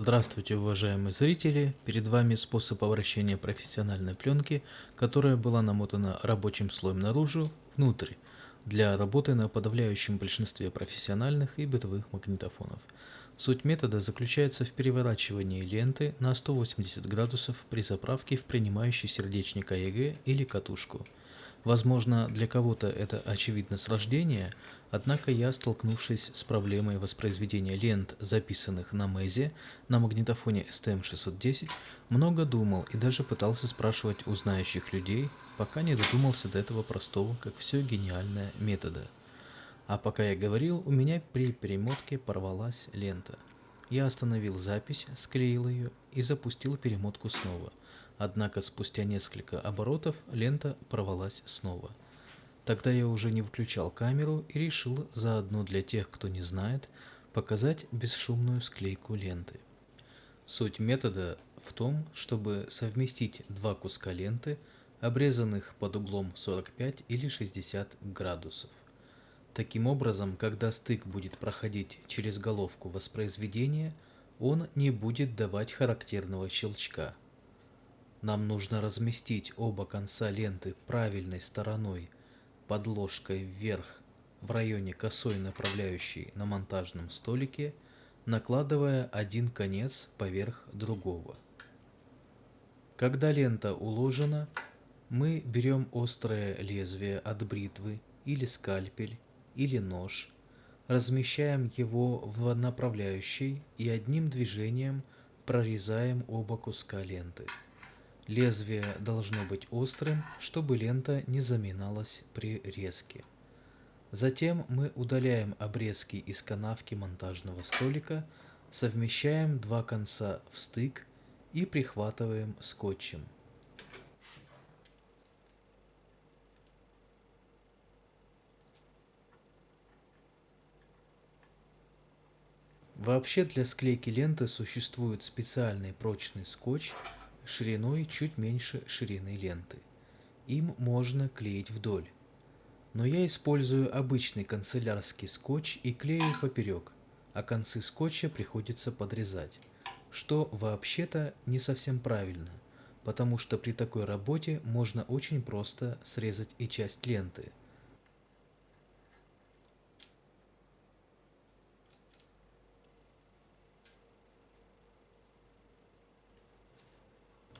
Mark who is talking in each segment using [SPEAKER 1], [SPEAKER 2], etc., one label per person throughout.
[SPEAKER 1] Здравствуйте, уважаемые зрители! Перед вами способ обращения профессиональной пленки, которая была намотана рабочим слоем наружу, внутрь, для работы на подавляющем большинстве профессиональных и бытовых магнитофонов. Суть метода заключается в переворачивании ленты на 180 градусов при заправке в принимающий сердечник АЕГ или катушку – Возможно, для кого-то это очевидно с рождения, однако я, столкнувшись с проблемой воспроизведения лент, записанных на МЭЗе на магнитофоне STM-610, много думал и даже пытался спрашивать у знающих людей, пока не додумался до этого простого, как все гениальное метода. А пока я говорил, у меня при перемотке порвалась лента. Я остановил запись, склеил ее и запустил перемотку снова – Однако спустя несколько оборотов лента порвалась снова. Тогда я уже не выключал камеру и решил заодно для тех, кто не знает, показать бесшумную склейку ленты. Суть метода в том, чтобы совместить два куска ленты, обрезанных под углом 45 или 60 градусов. Таким образом, когда стык будет проходить через головку воспроизведения, он не будет давать характерного щелчка – нам нужно разместить оба конца ленты правильной стороной подложкой вверх в районе косой направляющей на монтажном столике, накладывая один конец поверх другого. Когда лента уложена, мы берем острое лезвие от бритвы или скальпель или нож, размещаем его в направляющей и одним движением прорезаем оба куска ленты. Лезвие должно быть острым, чтобы лента не заминалась при резке. Затем мы удаляем обрезки из канавки монтажного столика, совмещаем два конца в стык и прихватываем скотчем. Вообще для склейки ленты существует специальный прочный скотч, шириной чуть меньше ширины ленты. Им можно клеить вдоль. Но я использую обычный канцелярский скотч и клею поперек, а концы скотча приходится подрезать, что вообще-то не совсем правильно, потому что при такой работе можно очень просто срезать и часть ленты,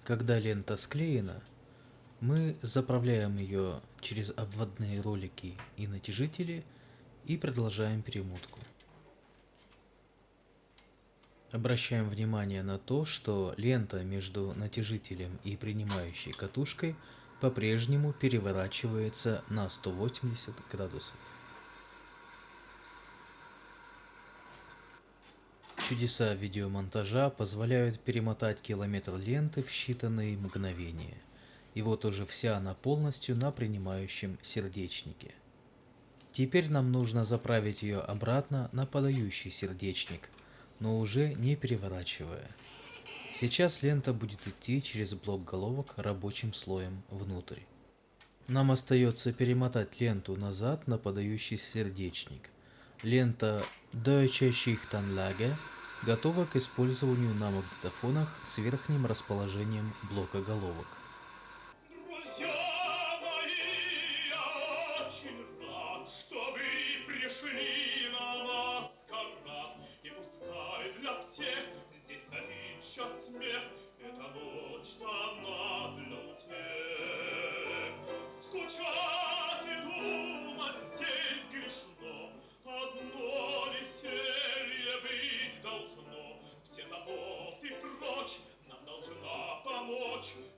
[SPEAKER 1] Когда лента склеена, мы заправляем ее через обводные ролики и натяжители и продолжаем перемотку. Обращаем внимание на то, что лента между натяжителем и принимающей катушкой по-прежнему переворачивается на 180 градусов. Чудеса видеомонтажа позволяют перемотать километр ленты в считанные мгновения. И вот уже вся она полностью на принимающем сердечнике. Теперь нам нужно заправить ее обратно на подающий сердечник, но уже не переворачивая. Сейчас лента будет идти через блок головок рабочим слоем внутрь. Нам остается перемотать ленту назад на подающий сердечник. Лента Deutsche Schichtanlage готова к использованию на магнитофонах с верхним расположением блока головок.
[SPEAKER 2] country.